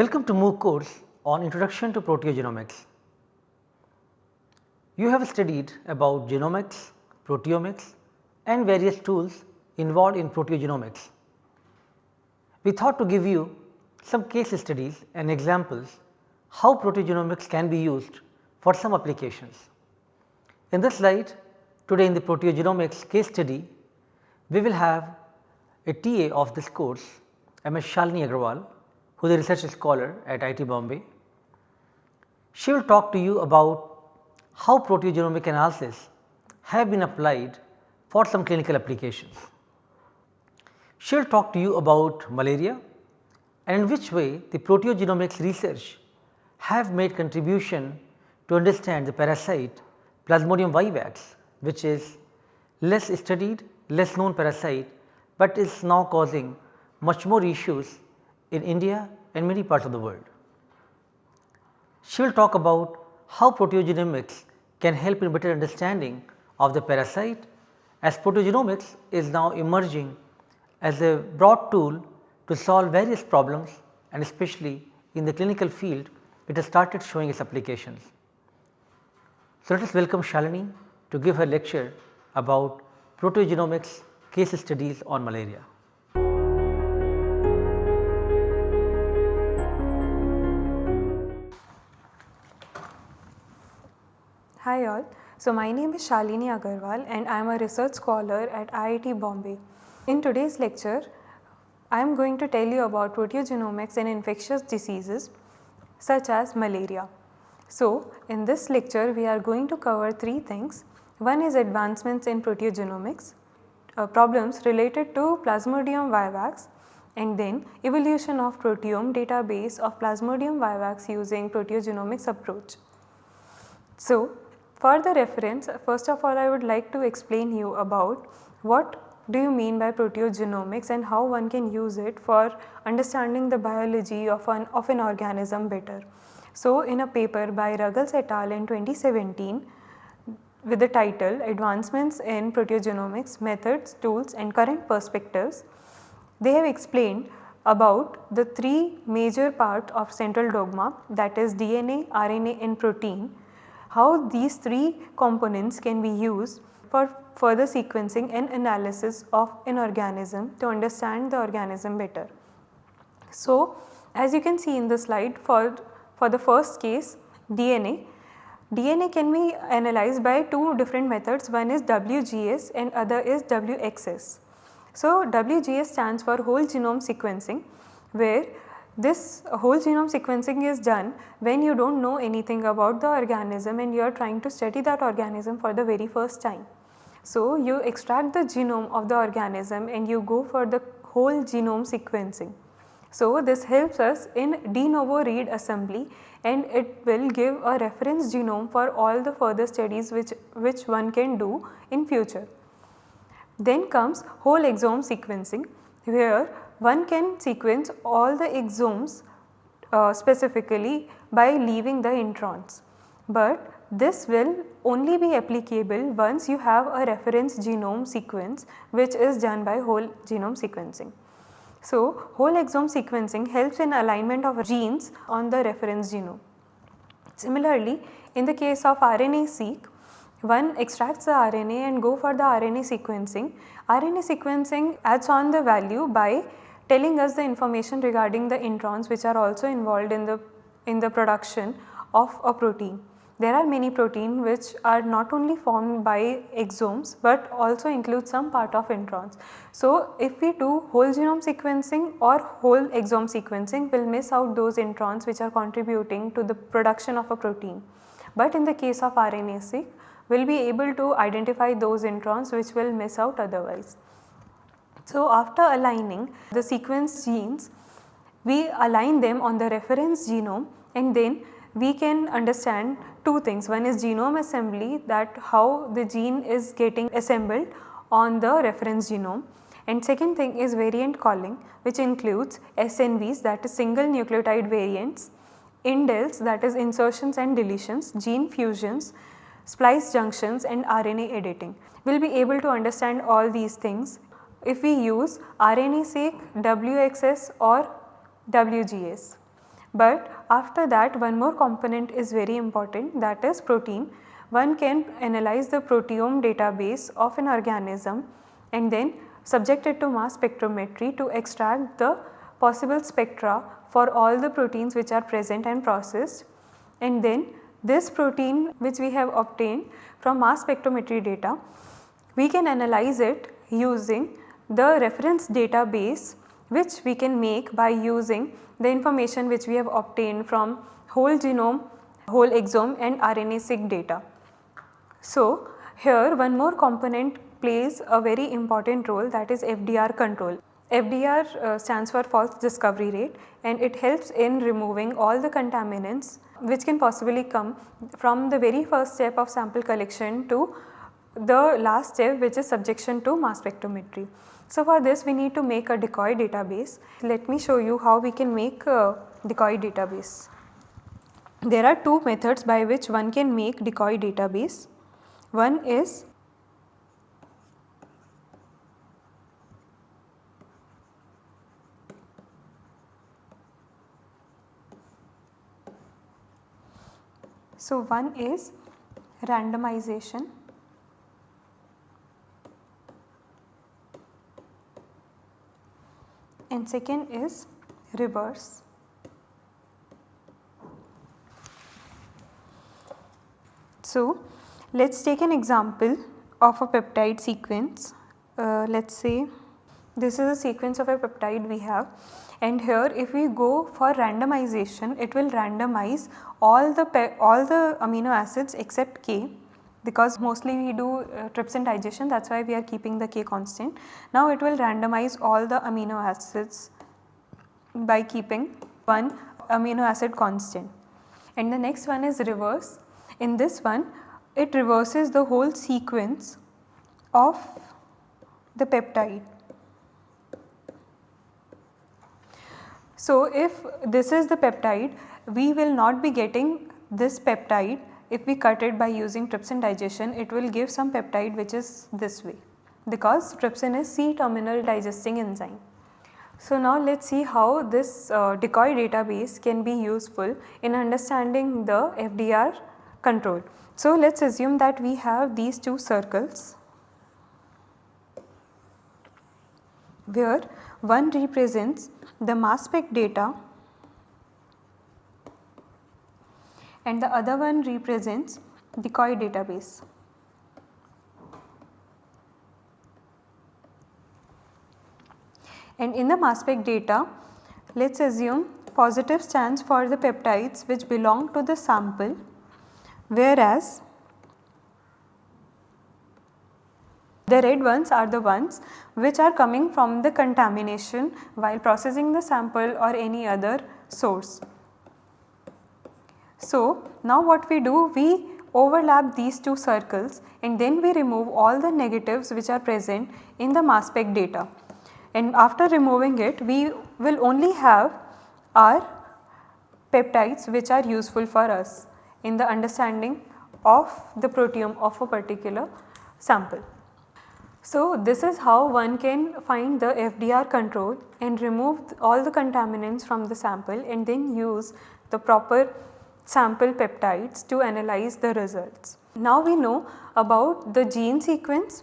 Welcome to MOOC course on Introduction to Proteogenomics. You have studied about genomics, proteomics and various tools involved in proteogenomics. We thought to give you some case studies and examples how proteogenomics can be used for some applications. In this slide today in the proteogenomics case study, we will have a TA of this course Ms. Shalini Agarwal who is a research scholar at IIT Bombay. She will talk to you about how proteogenomic analysis have been applied for some clinical applications. She will talk to you about malaria and in which way the proteogenomics research have made contribution to understand the parasite Plasmodium vivax which is less studied, less known parasite, but is now causing much more issues in India and many parts of the world. She will talk about how proteogenomics can help in better understanding of the parasite as proteogenomics is now emerging as a broad tool to solve various problems and especially in the clinical field it has started showing its applications. So, let us welcome Shalini to give her lecture about proteogenomics case studies on malaria. Hi all. So my name is Shalini Agarwal and I am a research scholar at IIT Bombay. In today's lecture, I am going to tell you about proteogenomics in infectious diseases such as malaria. So in this lecture we are going to cover three things. One is advancements in proteogenomics, uh, problems related to Plasmodium vivax and then evolution of proteome database of Plasmodium vivax using proteogenomics approach. So for the reference, first of all I would like to explain you about what do you mean by proteogenomics and how one can use it for understanding the biology of an, of an organism better. So, in a paper by Ruggles et al. in 2017 with the title Advancements in Proteogenomics Methods, Tools and Current Perspectives, they have explained about the three major part of central dogma that is DNA, RNA and protein how these three components can be used for further sequencing and analysis of an organism to understand the organism better. So, as you can see in the slide for, for the first case DNA, DNA can be analyzed by two different methods one is WGS and other is WXS. So, WGS stands for whole genome sequencing where this whole genome sequencing is done when you do not know anything about the organism and you are trying to study that organism for the very first time. So, you extract the genome of the organism and you go for the whole genome sequencing. So, this helps us in de novo read assembly and it will give a reference genome for all the further studies which, which one can do in future. Then comes whole exome sequencing where one can sequence all the exomes uh, specifically by leaving the introns. But this will only be applicable once you have a reference genome sequence which is done by whole genome sequencing. So, whole exome sequencing helps in alignment of genes on the reference genome. Similarly, in the case of RNA-seq, one extracts the RNA and go for the RNA sequencing. RNA sequencing adds on the value by telling us the information regarding the introns which are also involved in the in the production of a protein. There are many protein which are not only formed by exomes but also include some part of introns. So, if we do whole genome sequencing or whole exome sequencing we will miss out those introns which are contributing to the production of a protein. But in the case of RNA-seq we will be able to identify those introns which will miss out otherwise. So, after aligning the sequence genes, we align them on the reference genome and then we can understand two things. One is genome assembly that how the gene is getting assembled on the reference genome and second thing is variant calling which includes SNVs that is single nucleotide variants, indels that is insertions and deletions, gene fusions, splice junctions and RNA editing. We will be able to understand all these things if we use RNA-seq, WXS or WGS. But after that one more component is very important that is protein. One can analyze the proteome database of an organism and then subject it to mass spectrometry to extract the possible spectra for all the proteins which are present and processed and then this protein which we have obtained from mass spectrometry data we can analyze it using the reference database which we can make by using the information which we have obtained from whole genome, whole exome and RNA-seq data. So, here one more component plays a very important role that is FDR control. FDR uh, stands for false discovery rate and it helps in removing all the contaminants which can possibly come from the very first step of sample collection to the last step which is subjection to mass spectrometry. So, for this we need to make a decoy database. Let me show you how we can make a decoy database. There are two methods by which one can make decoy database. One is So, one is randomization and second is reverse. So, let us take an example of a peptide sequence. Uh, let us say this is a sequence of a peptide we have and here if we go for randomization it will randomize all the all the amino acids except K because mostly we do uh, trypsin digestion that is why we are keeping the K constant. Now it will randomize all the amino acids by keeping one amino acid constant and the next one is reverse. In this one it reverses the whole sequence of the peptide. So, if this is the peptide we will not be getting this peptide if we cut it by using trypsin digestion it will give some peptide which is this way because trypsin is C terminal digesting enzyme. So, now let us see how this uh, decoy database can be useful in understanding the FDR control. So, let us assume that we have these two circles where one represents the mass spec data and the other one represents decoy database. And in the mass spec data, let us assume positive stands for the peptides which belong to the sample whereas the red ones are the ones which are coming from the contamination while processing the sample or any other source. So, now what we do we overlap these two circles and then we remove all the negatives which are present in the mass spec data and after removing it we will only have our peptides which are useful for us in the understanding of the proteome of a particular sample. So, this is how one can find the FDR control and remove all the contaminants from the sample and then use the proper sample peptides to analyze the results. Now we know about the gene sequence,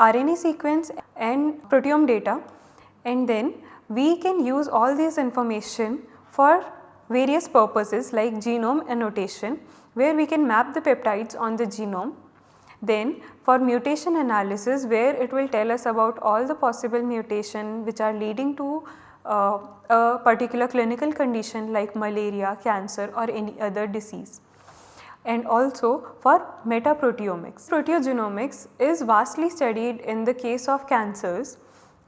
RNA sequence and proteome data and then we can use all this information for various purposes like genome annotation where we can map the peptides on the genome. Then for mutation analysis where it will tell us about all the possible mutation which are leading to uh, a particular clinical condition like malaria, cancer or any other disease and also for metaproteomics. Proteogenomics is vastly studied in the case of cancers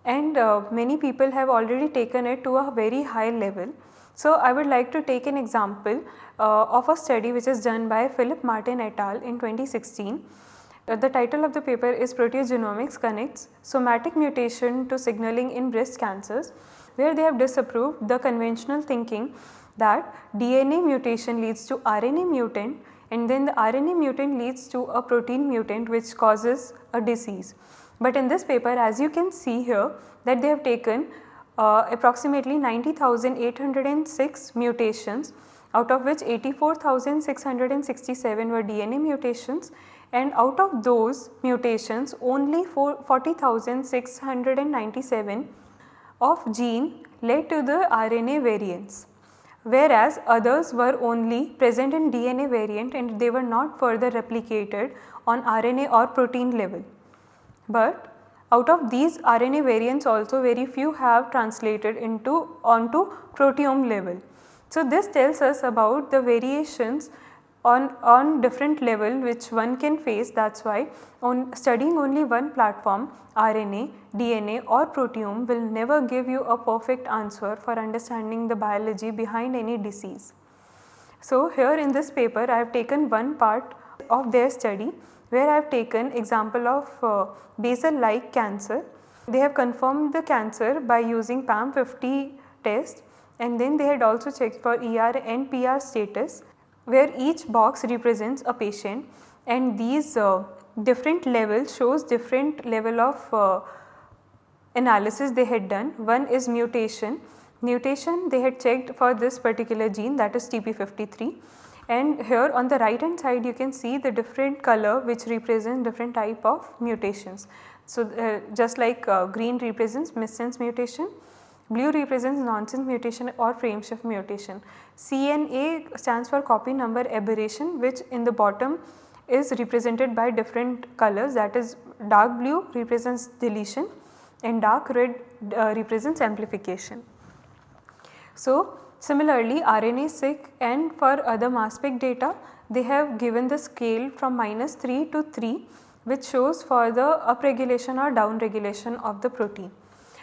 and uh, many people have already taken it to a very high level. So, I would like to take an example uh, of a study which is done by Philip Mertins et al in 2016. Uh, the title of the paper is Proteogenomics Connects Somatic Mutation to Signaling in Breast Cancers where they have disapproved the conventional thinking that DNA mutation leads to RNA mutant and then the RNA mutant leads to a protein mutant which causes a disease. But in this paper as you can see here that they have taken uh, approximately 90,806 mutations out of which 84,667 were DNA mutations and out of those mutations only 40,697 of gene led to the RNA variants whereas others were only present in DNA variant and they were not further replicated on RNA or protein level. But out of these RNA variants also very few have translated into onto proteome level. So, this tells us about the variations on, on different level which one can face that is why on studying only one platform RNA, DNA or proteome will never give you a perfect answer for understanding the biology behind any disease. So, here in this paper I have taken one part of their study where I have taken example of uh, basal like cancer. They have confirmed the cancer by using PAM50 test and then they had also checked for ER and PR status where each box represents a patient and these uh, different levels shows different level of uh, analysis they had done. One is mutation, mutation they had checked for this particular gene that is TP53 and here on the right hand side you can see the different color which represents different type of mutations. So, uh, just like uh, green represents missense mutation, blue represents nonsense mutation or frameshift mutation. CNA stands for copy number aberration which in the bottom is represented by different colors that is dark blue represents deletion and dark red uh, represents amplification. So, similarly RNA-seq and for other mass spec data they have given the scale from minus 3 to 3 which shows for the upregulation or downregulation of the protein.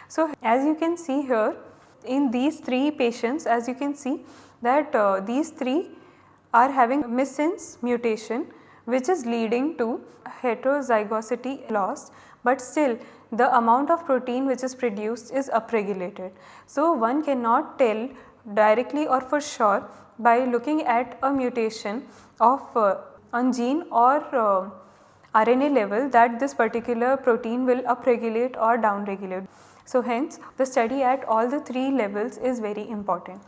So, as you can see here in these 3 patients as you can see that uh, these 3 are having missense mutation which is leading to heterozygosity loss, but still the amount of protein which is produced is upregulated. So, one cannot tell directly or for sure by looking at a mutation of uh, gene or uh, RNA level that this particular protein will upregulate or downregulate. So, hence the study at all the 3 levels is very important.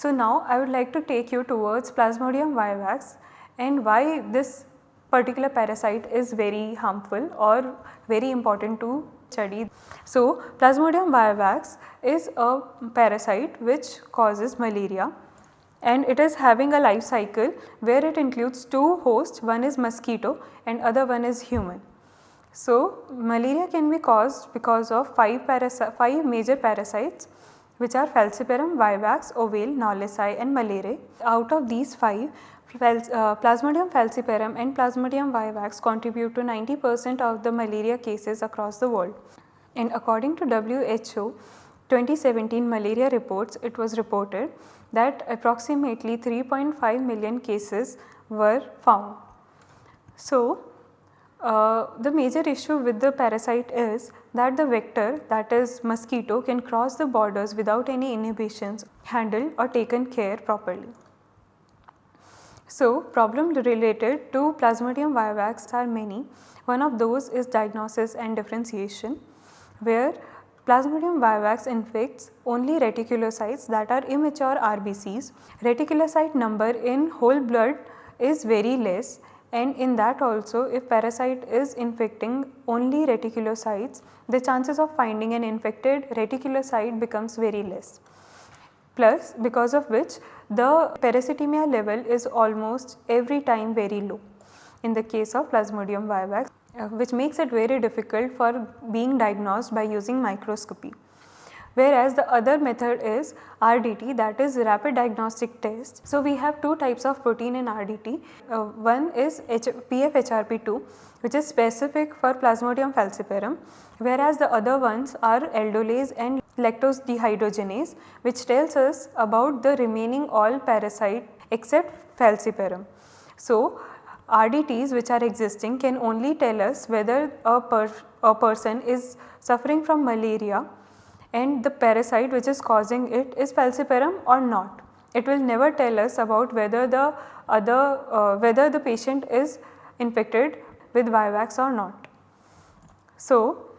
So, now I would like to take you towards Plasmodium vivax and why this particular parasite is very harmful or very important to study. So, Plasmodium vivax is a parasite which causes malaria and it is having a life cycle where it includes two hosts one is mosquito and other one is human. So, malaria can be caused because of 5, 5 major parasites which are Falciparum, Vivax, Ovale, Knowlesi and Malariae. Out of these 5, uh, Plasmodium falciparum and Plasmodium vivax contribute to 90 percent of the malaria cases across the world. And according to WHO 2017 malaria reports, it was reported that approximately 3.5 million cases were found. So, uh, the major issue with the parasite is that the vector that is mosquito can cross the borders without any inhibitions handled or taken care properly. So, problems related to Plasmodium vivax are many. One of those is diagnosis and differentiation where Plasmodium vivax infects only reticulocytes that are immature RBCs. Reticulocyte number in whole blood is very less and in that also if parasite is infecting only reticulocytes the chances of finding an infected reticulocyte becomes very less plus because of which the parasitemia level is almost every time very low in the case of Plasmodium vivax uh, which makes it very difficult for being diagnosed by using microscopy. Whereas the other method is RDT that is rapid diagnostic test. So, we have two types of protein in RDT. Uh, one is H PFHRP2 which is specific for Plasmodium falciparum whereas the other ones are aldolase and lactose dehydrogenase which tells us about the remaining all parasite except falciparum. So, RDTs which are existing can only tell us whether a, per, a person is suffering from malaria and the parasite which is causing it is falciparum or not. It will never tell us about whether the other uh, whether the patient is infected with vivax or not. So,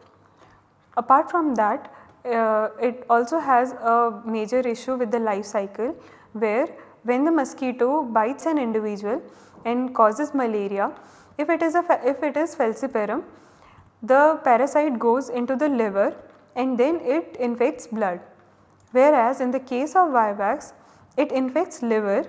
apart from that uh, it also has a major issue with the life cycle where when the mosquito bites an individual and causes malaria, if it is a if it is falciparum, the parasite goes into the liver and then it infects blood. Whereas in the case of vivax, it infects liver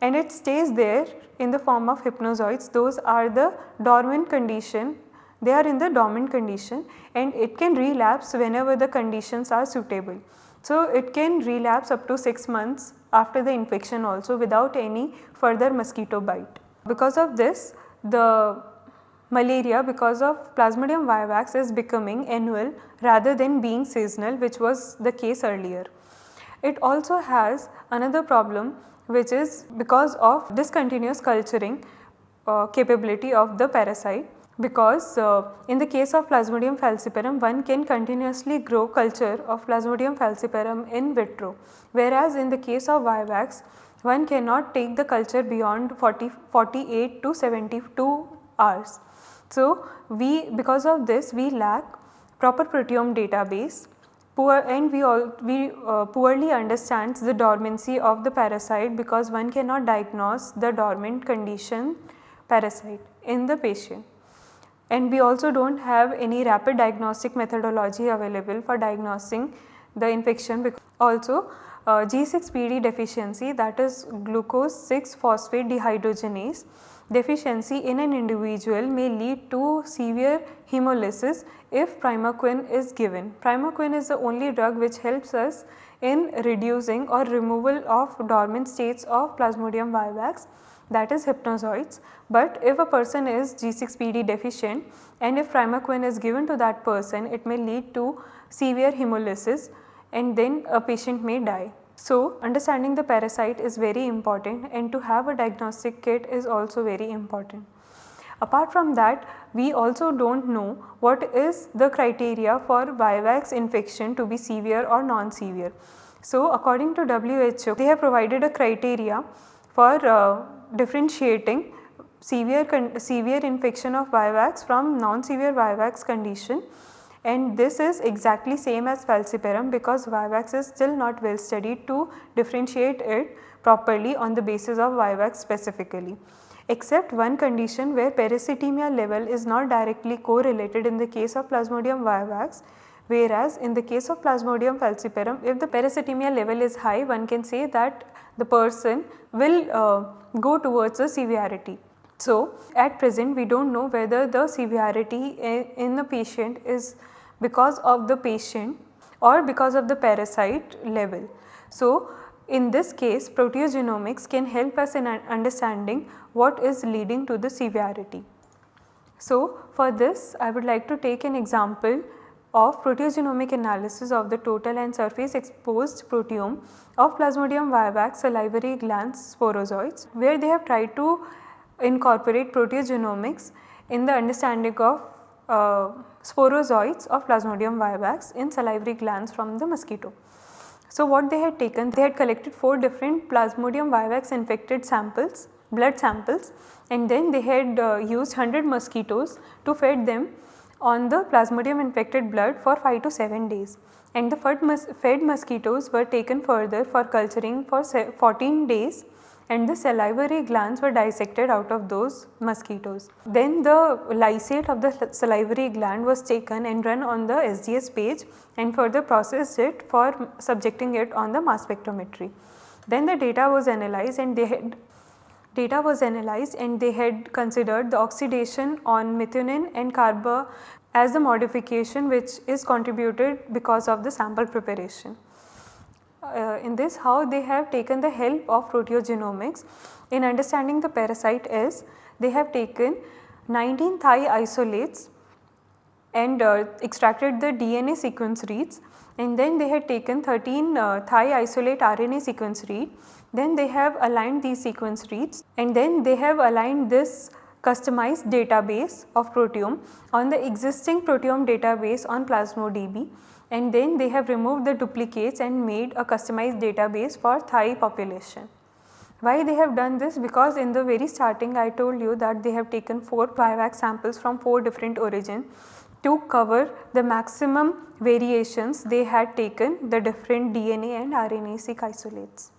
and it stays there in the form of hypnozoites. Those are the dormant condition, they are in the dormant condition and it can relapse whenever the conditions are suitable. So, it can relapse up to 6 months after the infection also without any further mosquito bite. Because of this the malaria because of Plasmodium vivax is becoming annual rather than being seasonal which was the case earlier. It also has another problem which is because of discontinuous culturing uh, capability of the parasite because uh, in the case of Plasmodium falciparum one can continuously grow culture of Plasmodium falciparum in vitro whereas in the case of Vivax one cannot take the culture beyond 40, 48 to 72 hours. So, we because of this we lack proper proteome database poor and we all we uh, poorly understands the dormancy of the parasite because one cannot diagnose the dormant condition parasite in the patient and we also do not have any rapid diagnostic methodology available for diagnosing the infection. Also uh, G6PD deficiency that is glucose 6 phosphate dehydrogenase deficiency in an individual may lead to severe hemolysis if primaquine is given. Primaquine is the only drug which helps us in reducing or removal of dormant states of Plasmodium vivax that is hypnozoites. But if a person is G6PD deficient and if primaquine is given to that person it may lead to severe hemolysis and then a patient may die. So, understanding the parasite is very important and to have a diagnostic kit is also very important. Apart from that, we also do not know what is the criteria for Vivax infection to be severe or non-severe. So, according to WHO, they have provided a criteria for uh, differentiating severe, severe infection of Vivax from non-severe Vivax condition and this is exactly same as falciparum because Vivax is still not well studied to differentiate it properly on the basis of Vivax specifically except one condition where parasitemia level is not directly correlated in the case of Plasmodium vivax whereas in the case of Plasmodium falciparum if the parasitemia level is high one can say that the person will uh, go towards the severity. So, at present we do not know whether the severity in the patient is because of the patient or because of the parasite level. So, in this case proteogenomics can help us in understanding what is leading to the severity. So, for this I would like to take an example of proteogenomic analysis of the total and surface exposed proteome of Plasmodium vivax salivary glands sporozoites where they have tried to incorporate proteogenomics in the understanding of uh, sporozoites of Plasmodium vivax in salivary glands from the mosquito. So, what they had taken, they had collected 4 different Plasmodium vivax infected samples, blood samples and then they had uh, used 100 mosquitoes to feed them on the Plasmodium infected blood for 5 to 7 days and the fed, mos fed mosquitoes were taken further for culturing for 14 days and the salivary glands were dissected out of those mosquitoes. Then the lysate of the salivary gland was taken and run on the SDS page and further processed it for subjecting it on the mass spectrometry. Then the data was analyzed and they had data was analyzed and they had considered the oxidation on methionine and carba as the modification which is contributed because of the sample preparation uh, in this how they have taken the help of proteogenomics. In understanding the parasite is they have taken 19 Thai isolates and uh, extracted the DNA sequence reads. And then they had taken 13 uh, Thai isolate RNA sequence read. Then they have aligned these sequence reads. And then they have aligned this customized database of proteome on the existing proteome database on Plasmodb and then they have removed the duplicates and made a customized database for Thai population. Why they have done this? Because in the very starting I told you that they have taken 4 Vivax samples from 4 different origin to cover the maximum variations they had taken the different DNA and RNA seq isolates.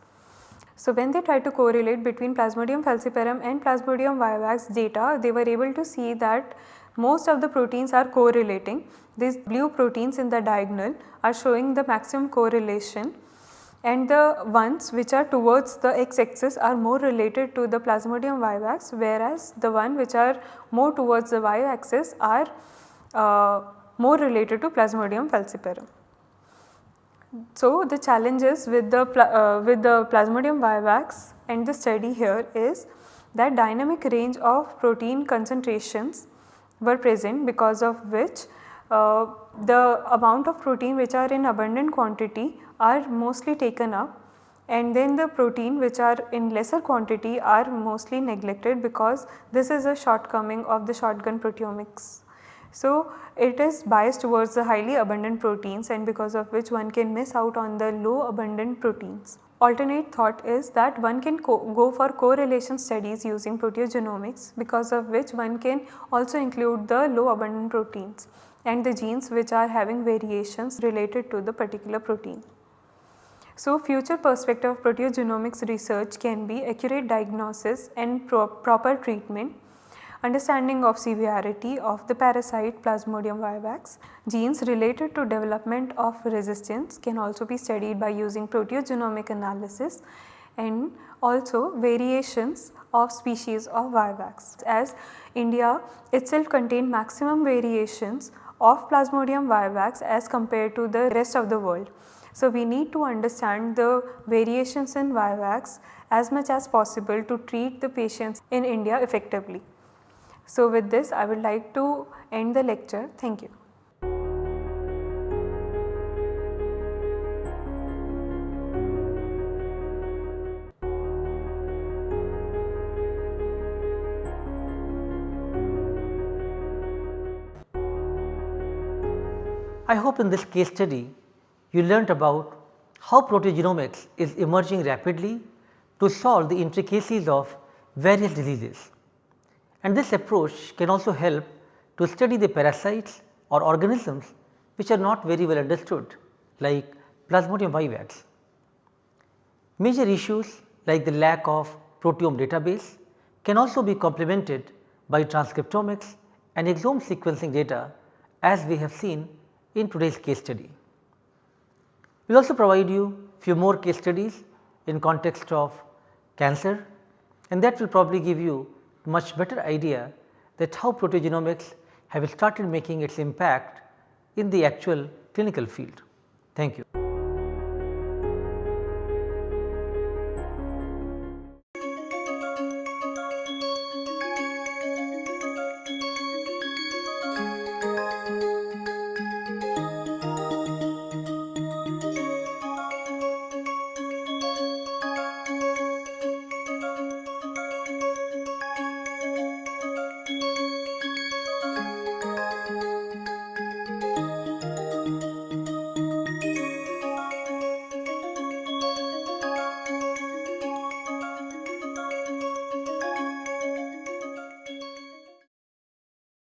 So, when they tried to correlate between Plasmodium falciparum and Plasmodium vivax data, they were able to see that most of the proteins are correlating. These blue proteins in the diagonal are showing the maximum correlation and the ones which are towards the x axis are more related to the Plasmodium vivax whereas the one which are more towards the y axis are uh, more related to Plasmodium falciparum. So, the challenges with the uh, with the Plasmodium vivax and the study here is that dynamic range of protein concentrations were present because of which uh, the amount of protein which are in abundant quantity are mostly taken up and then the protein which are in lesser quantity are mostly neglected because this is a shortcoming of the shotgun proteomics. So, it is biased towards the highly abundant proteins and because of which one can miss out on the low abundant proteins. Alternate thought is that one can go for correlation studies using proteogenomics because of which one can also include the low abundant proteins and the genes which are having variations related to the particular protein. So, future perspective of proteogenomics research can be accurate diagnosis and pro proper treatment understanding of severity of the parasite Plasmodium vivax. Genes related to development of resistance can also be studied by using proteogenomic analysis and also variations of species of vivax as India itself contain maximum variations of Plasmodium vivax as compared to the rest of the world. So, we need to understand the variations in vivax as much as possible to treat the patients in India effectively. So, with this I would like to end the lecture. Thank you. I hope in this case study you learnt about how proteogenomics is emerging rapidly to solve the intricacies of various diseases and this approach can also help to study the parasites or organisms which are not very well understood like Plasmodium vivax. Major issues like the lack of proteome database can also be complemented by transcriptomics and exome sequencing data as we have seen in today's case study. We will also provide you few more case studies in context of cancer and that will probably give you much better idea that how proteogenomics have started making its impact in the actual clinical field. Thank you.